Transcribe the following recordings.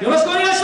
よろしくお願いします。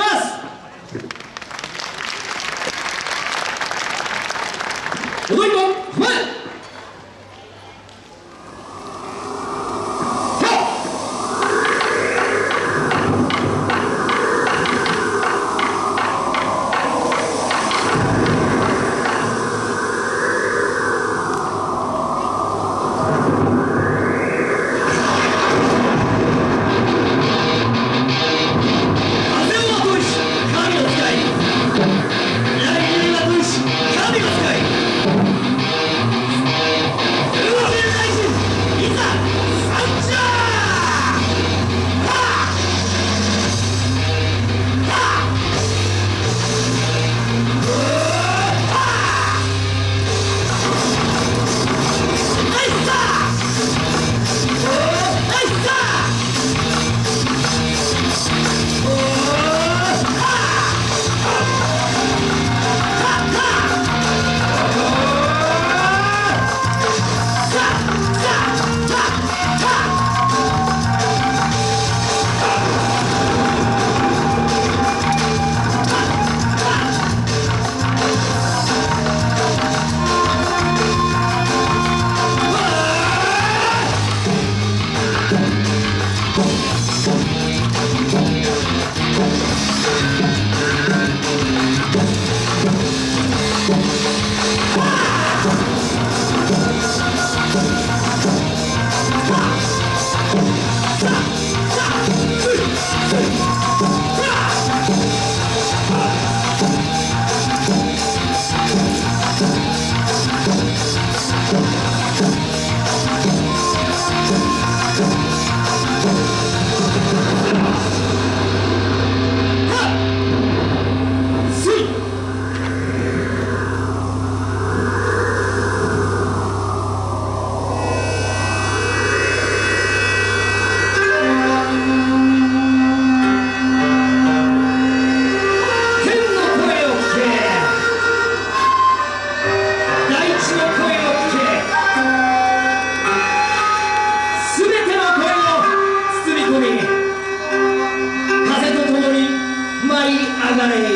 money.